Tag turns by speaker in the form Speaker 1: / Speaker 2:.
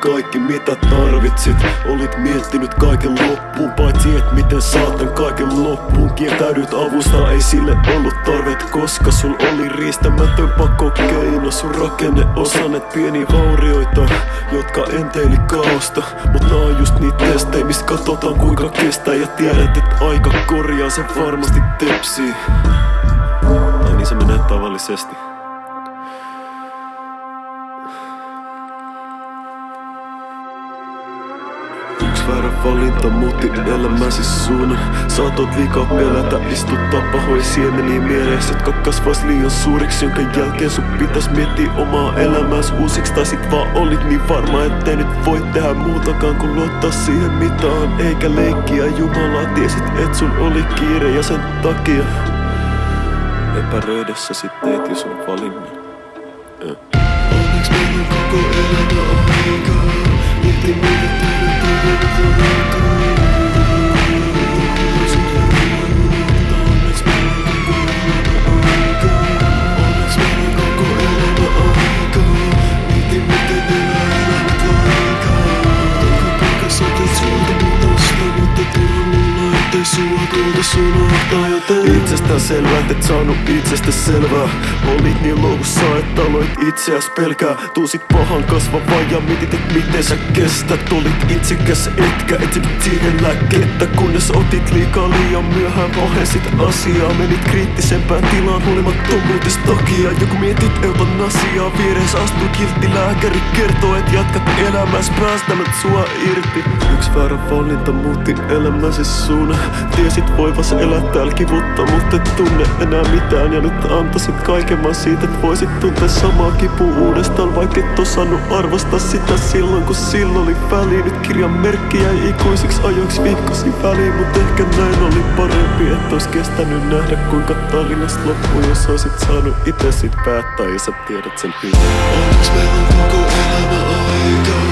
Speaker 1: kaikki mitä tarvitsit. Olit miettinyt kaiken loppuun Paitsi et miten saatan kaiken loppuun. Kieltäydyt avusta, ei sille ollut tarvet Koska sul oli riistämätön keino Sun rakenne osanet pieni vaurioita Jotka enteili kaosta. Mut nää on just niitä testejä, mistä katsotaan kuinka kestää. Ja tiedät, että aika korjaa se varmasti tepsii. Tai niin se menee tavallisesti väärä valinta muutti elämäsi suunnan. Saatoit liikaa pelätä, istuttaa pahoja siemeniä mielessä. Jotka kasvais liian suuriksi, jonka jälkeen sun pitäis miettiä omaa elämääs uusiksi. Tai sit vaan olit niin varma, ettei nyt voi tehdä muutakaan kuin luottaa siihen mitä on Eikä leikkiä Jumalaa, tiesit et sun oli kiire. Ja sen takia Epäröidessä sit teit jo sun valinnan. Yeah.
Speaker 2: Onneksi koko elämä ettei sua tuolta unohtaa Joten
Speaker 1: Itsestään selvää, et saanut itsestä selvää. Olit niin loukussa, että aloit itseäs pelkää. Tuusit pahan kasvavaa ja mietit, et miten sä kestät. Olit itsekäs etkä etsit siihen lääkettä. Kunnes otit liikaa liian myöhään pahensit asiaa. Menit kriittisempään tilaan huolimattomuutesta takia. Joku mietit eutanasiaa vieressä astui kiltti. Lääkäri Kertoo, et jatkat elämäs. Päästämät sua irti. Yksi väärä valinta muutti elämäsi suunnan Tiesit voivas elää täällä kivutta, mutta et tunne enää mitään. Ja nyt antaisit kaiken vaan siitä, et voisit tuntea samaa kipua uudestaan. Vaikka et osannut arvostaa sitä silloin, kun silloin oli väliin Nyt kirjan merkki jäi ikuisiksi ajoiksi viikkosi väliin. Mut ehkä näin oli parempi, et ois kestänyt nähdä kuinka tarinasta loppui. Jos oisit saanut itse sit päättää ja sä tiedät sen hyvin.
Speaker 2: Onneksi meillä koko elämä aikaa